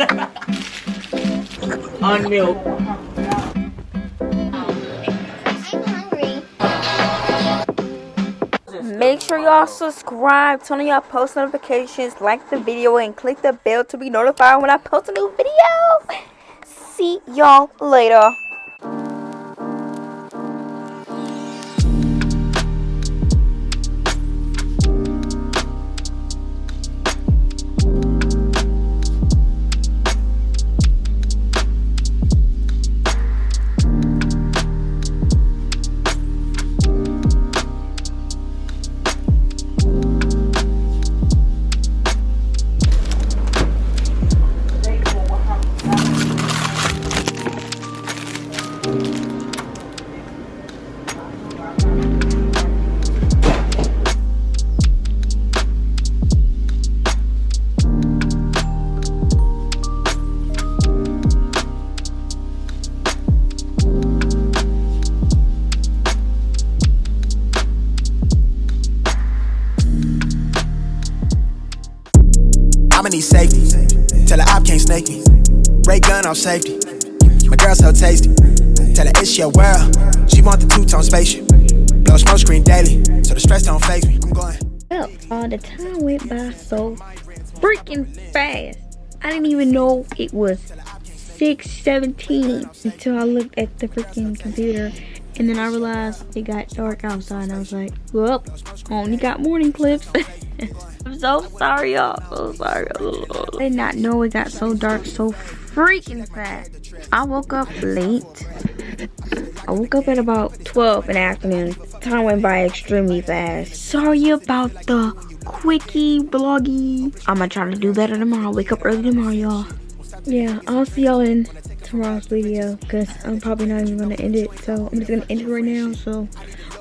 On milk. Make sure y'all subscribe, turn on y'all post notifications, like the video, and click the bell to be notified when I post a new video. See y'all later. Gun safety. My girl so tasty. Tell her it's your world. She want the two-tone spaceship. Blow smoke screen daily, so the stress don't phase me. I'm going. Well, uh, the time went by so freaking fast. I didn't even know it was 6.17 until I looked at the freaking computer. And then I realized it got dark outside. And I was like, well, I only got morning clips. I'm so sorry, y'all. So sorry. I did not know it got so dark so freaking fast. I woke up late. I woke up at about 12 in the afternoon. Time went by extremely fast. Sorry about the quickie vloggy. I'm gonna try to do better tomorrow. Wake up early tomorrow, y'all. Yeah, I'll see y'all in tomorrow's video because I'm probably not even gonna end it. So I'm just gonna end it right now so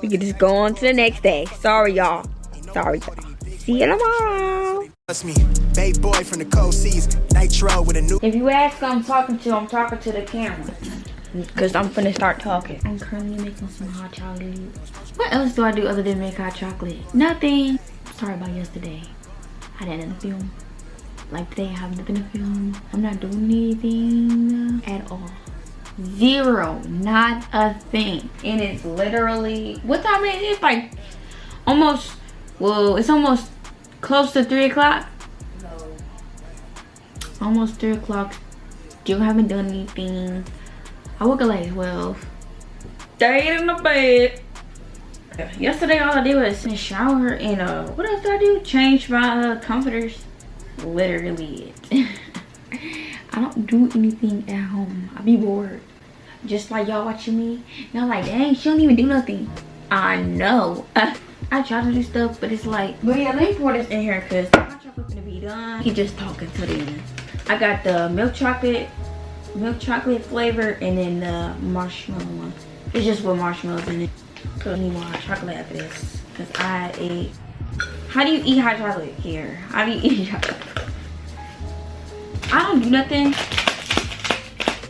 we can just go on to the next day. Sorry, y'all. Sorry, y'all. See you tomorrow. Trust me, babe boy from the cold seas. Nitro with a new. If you ask who I'm talking to, I'm talking to the camera. Because I'm finna start talking. I'm currently making some hot chocolate. What else do I do other than make hot chocolate? Nothing. Sorry about yesterday. I didn't film. Like today, I have nothing to film. I'm not doing anything at all. Zero. Not a thing. And it's literally, what time is it? It's like almost, well, it's almost close to 3 o'clock. Almost 3 o'clock. Still haven't done anything. I woke up like 12. Stayed in the bed. Yesterday all I did was shower and uh what else did I do? Change my uh, comforters. Literally it. I don't do anything at home. I be bored. Just like y'all watching me. Y'all like, dang, she don't even do nothing. I know. I try to do stuff, but it's like, but yeah, let me pour this in here because my chocolate's gonna be done. He just talking to the end. I got the milk chocolate milk chocolate flavor and then the marshmallow one. It's just with marshmallows in it. So I need more hot chocolate after this. Cause I ate how do you eat hot chocolate here? How do you eat chocolate? I don't do nothing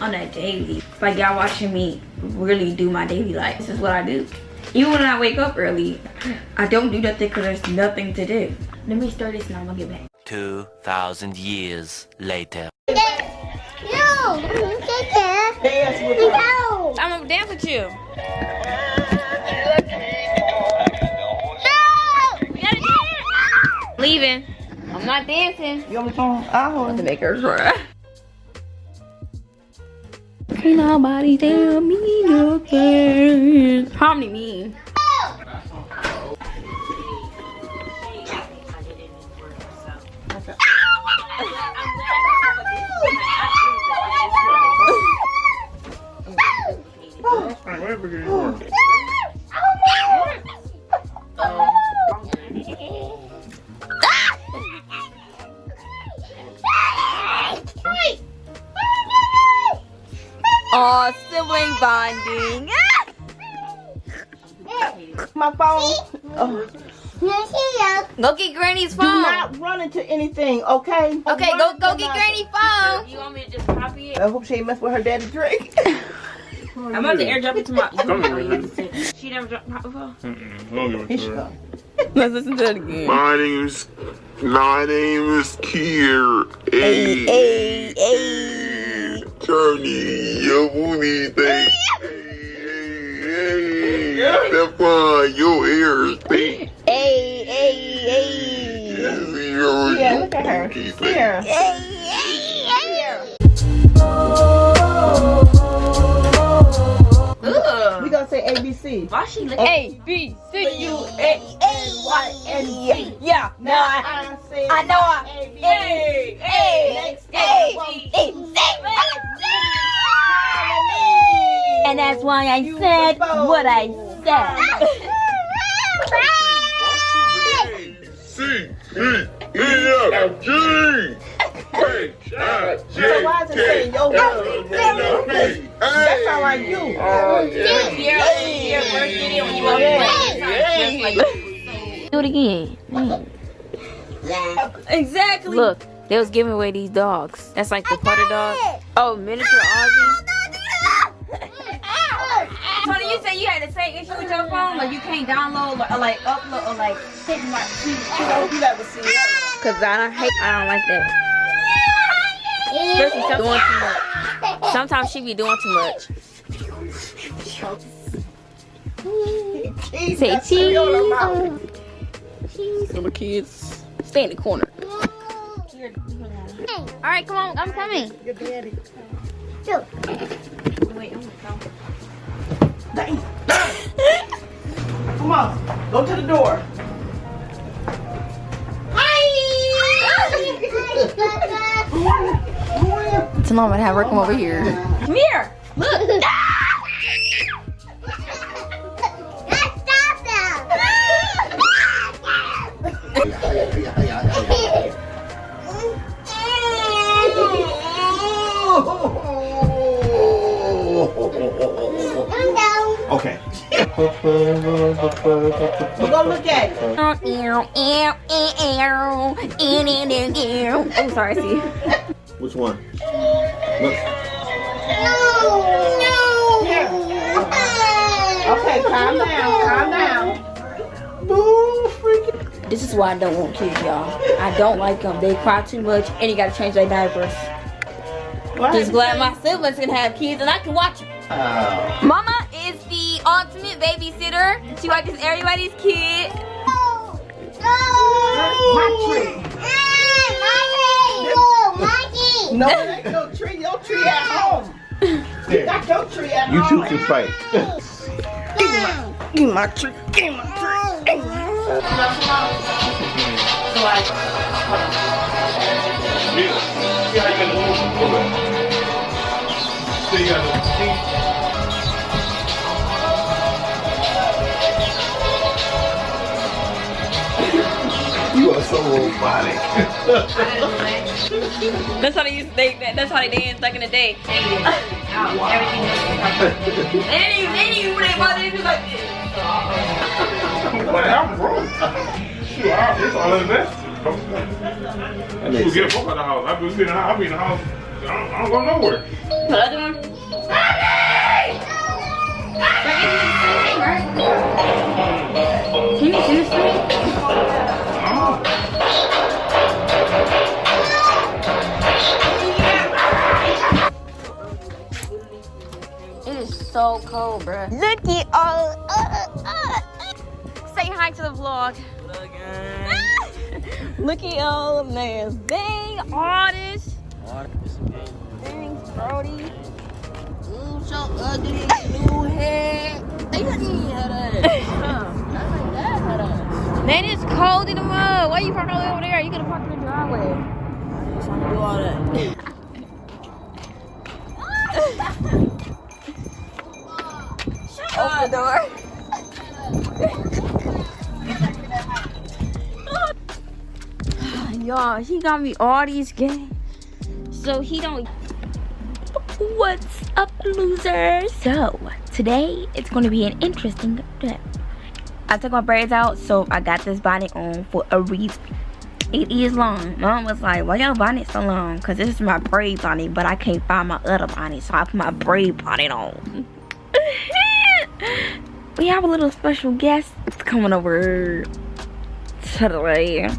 on a daily. Like y'all watching me really do my daily life. This is what I do. Even when I wake up early, I don't do nothing because there's nothing to do. Let me start this and I'm gonna get back. 2,000 years later. No, Dance with her. no, I'm gonna dance with you. No! Leaving. I'm not dancing. You on the phone? I hold to make her cry. Can't nobody tell me nothing. Harmony me. Aw, oh, oh, sibling bonding. My phone. Oh, Go get Granny's phone. do phone. not run into anything, okay? Okay, go Run go into get. Granny's phone. You want me to just copy it? I hope she ain't mess with her daddy drink. I'm about to airdrop it to my. Come here. She never dropped my before. Mm-mm. Don't give it to her. Let's listen to it again. My name's my name is Kier. Hey, hey, hey. Turny, your booty thing. Hey, hey, hey. Step your ears, thing. Hey, hey, hey. Yeah, look at her. Here. Why she look A, B, C, U, A, Y, and Z. Yeah. Now I say I know I. A, B, A, A, Next A, one. B, C. And that's why I said what I said. Look, they was giving away these dogs. That's like the putter dog. Oh, miniature Aussie. Tony, you said you had the same issue with your phone, like you can't download or, or like upload or like hit my. You never see that. Cause I don't hate. I don't like that. Especially sometimes doing too much. Sometimes she be doing too much. Say that's cereal in her mouth. cheese. Little kids, stay in the corner. All right, come on, I'm coming. Your daddy. Wait, I'm gonna Dang. Come on, go to the door. Tell mama to have her come over here. Come here. Look. We're look at it. Oh, sorry, see. Which one? Look. Okay, calm down, calm down. Boo, freaking. This is why I don't want kids, y'all. I don't like them. They cry too much, and you gotta change their diapers. What? Just glad my siblings can have kids, and I can watch them. Oh. Mama is the ultimate babysitter. She watches everybody's kid. My tree. No, it ain't no tree. Your tree at home. You got your tree at You two can fight. Give me my tree. Give me my tree. Give me my See how you You are so robotic. That's how they used. to, They, that's how they danced back in the day. Everything. They didn't even. They didn't even play ball. They just like this. Like, I'm broke. Shoot, I- it's all invested. That People makes get a sense. book out the house. I've been sitting in the house. I'll be in the house. I don't, I don't go nowhere. The other one. Can you see this thing? So cold, bruh. Look at all. Uh, uh, uh. Say hi to the vlog. Look at all the man. Dang, artist. Dang, Brody. Ooh, so ugly. New hair. They don't even have that. Man, it's cold in the mud. Why you parking all the way over there? You could have parked in the driveway. I just want to do all that. The door. Y'all, he got me all these games. So he don't. What's up, loser? So today it's gonna be an interesting day. I took my braids out, so I got this bonnet on for a reason. It is long. Mom was like, why your bonnet so long? Cause this is my braid bonnet, but I can't find my other bonnet, so I put my braid bonnet on. we have a little special guest coming over today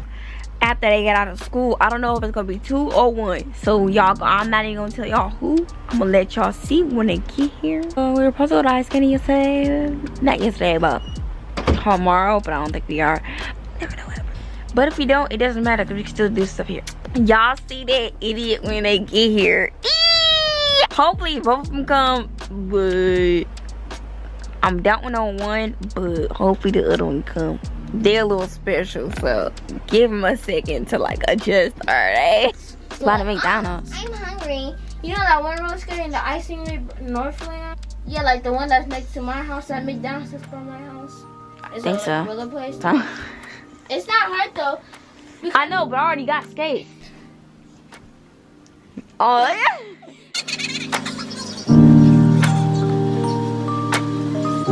after they get out of school. I don't know if it's gonna be two or one. So y'all, I'm not even gonna tell y'all who. I'm gonna let y'all see when they get here. Uh, we were supposed to go ice skating yesterday. Not yesterday, but tomorrow. But I don't think we are. Never know ever. But if we don't, it doesn't matter because we can still do stuff here. Y'all see that idiot when they get here. Eee! Hopefully both of them come, but I'm doubting on one, but hopefully the other one come. They're a little special, so give them a second to like adjust, alright? It's about to McDonald's. I'm hungry. You know that one roller skater in the icing rink Northland? Yeah, like the one that's next to my house at McDonald's is from my house. Is think it so. like roller place? Huh? It's not hard though. I know, but I already got skates. Oh, oh yeah. Shut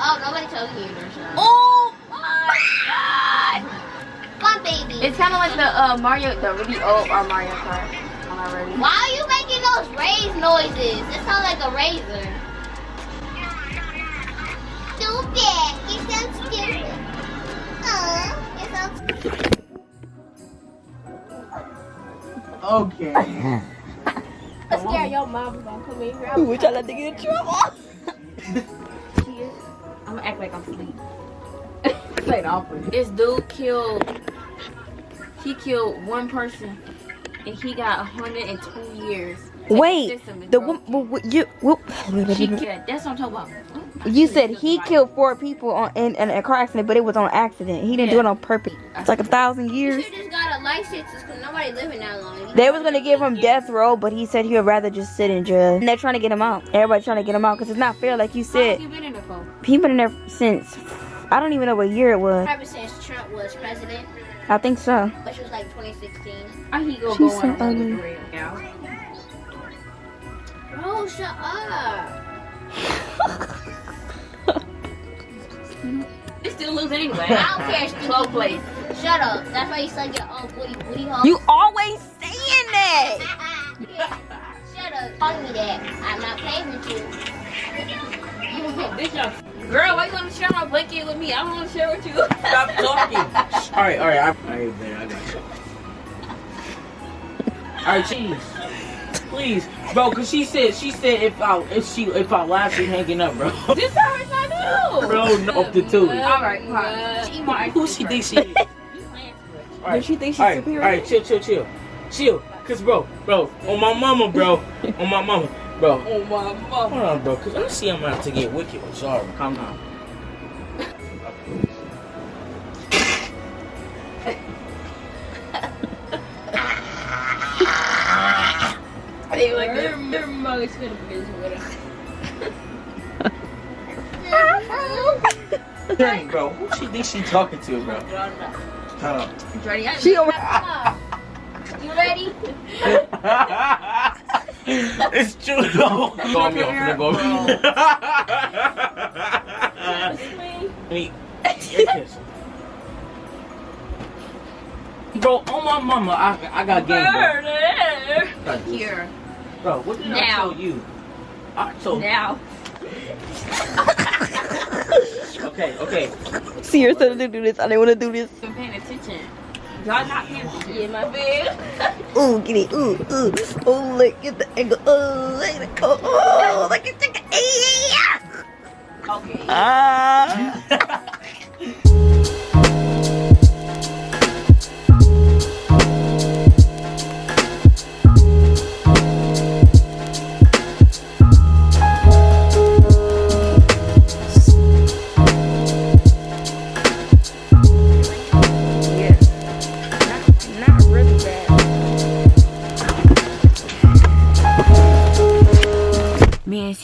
up. Nobody told you to shut up. Oh my god! Come baby. It's kind of like the uh, Mario, the really old uh, Mario Kart. Am I ready? Why are you making those raise noises? It sounds like a razor. Stupid. You sound stupid. Uh, you sound stupid. Okay. I'm your mom's gonna come in here. We trying not to get in trouble. I'm gonna act like I'm asleep. Play the opera. This dude killed. He killed one person, and he got 102 years. Wait, the broken. one what- you whoop. He killed. That's what I'm talking about. You said he killed four people on, in, in a car accident, but it was on accident. He didn't do it on purpose. It's like a thousand You years. Should just got because nobody living that long. They was gonna give him death row, but he said he would rather just sit in jail. And they're trying to get him out. Everybody trying to get him out because it's not fair, like you How long said. you been in there for? He been in there since I don't even know what year it was. Probably since Trump was president, I think so. which was like 2016. How he gonna She's so on a ugly. career now? Bro, shut up. They still lose anyway. I don't care. Stinky Slow booty. Place. Shut up. That's why you suck your own booty booty hole. You always saying that. Shut up. Calling me that. I'm not playing with you. This y'all- Girl, why you wanna share my blanket with me? I don't wanna share with you. Stop talking. all right, all right. I, all right, man. I got you. All right, cheese. Please, bro, cause she said she said if I if she if I laugh she hanging up, bro. this how it's not do. Bro, no, up to two. All right, fine. She Who she think she is? All right, she think she's all right, superior? All right, chill, chill, chill, chill. Cause bro, bro, on my mama, bro, on my mama, bro. Oh my mama. Hold on, bro, cause I see I'm about to get wicked. I'm sorry. Calm down. They like their, their mug's gonna be with her. Dang, bro, who she think she talking to, bro? Hold. Ready? I- She over. You ready? it's true though. Go me off, go me. Me. Bro, on my mama, I, I got game, bro. Here. Bro, what did I Now. tell you? I told you. Now. Okay, okay. See her telling to do this. I didn't want to do this. I'm paying attention. Y'all not paying attention. Yeah, my bed. Ooh, get it. Ooh, ooh. Oh, look at the angle. Oh, look at the. Oh, oh look at the. Yeah. Okay. Ah. Yeah.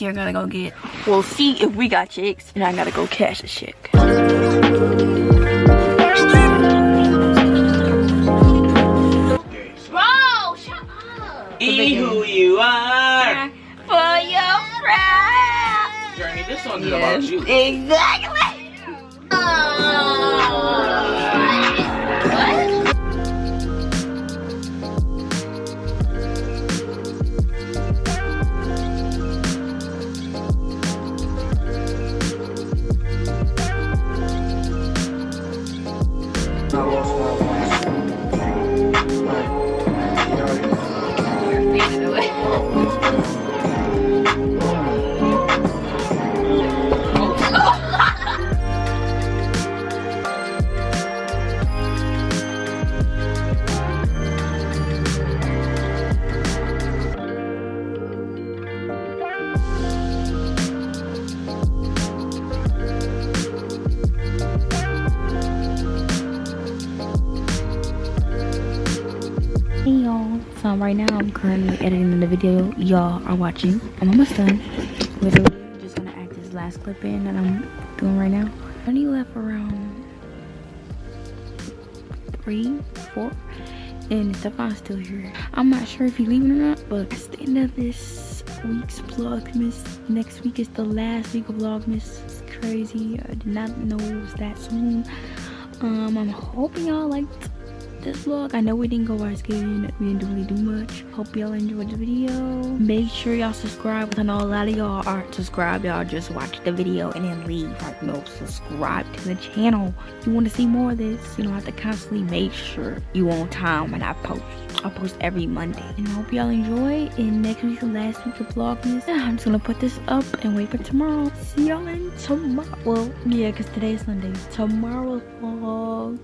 Me and Sierra gotta go get. We'll see if we got chicks, and I gotta go cash a chick. Bro, shut up. Be who you are. For your pride. Journey, this song is about you. Exactly. Um, right now I'm currently editing the video y'all are watching. I'm almost done. Literally, just gonna add this last clip in that I'm doing right now. I only left around three, four, and Stefan's still here. I'm not sure if he's leaving or not, but the end of this week's Vlogmas. Next week is the last week of Vlogmas. It's crazy. I did not know it was that soon. Um, I'm hoping y'all liked this vlog. I know we didn't go ice skating. We didn't really do much. Hope y'all enjoyed the video. Make sure y'all subscribe. I know a lot of y'all aren't subscribed. Y'all just watch the video and then leave. Like, no, subscribe to the channel. If you want to see more of this, you don't have to constantly make sure you on time when I post. I post every Monday. And I hope y'all enjoy. And next week, the last week of Vlogmas. I'm just gonna put this up and wait for tomorrow. See y'all in tomorrow. Well, yeah, because today is Sunday. Tomorrow vlog.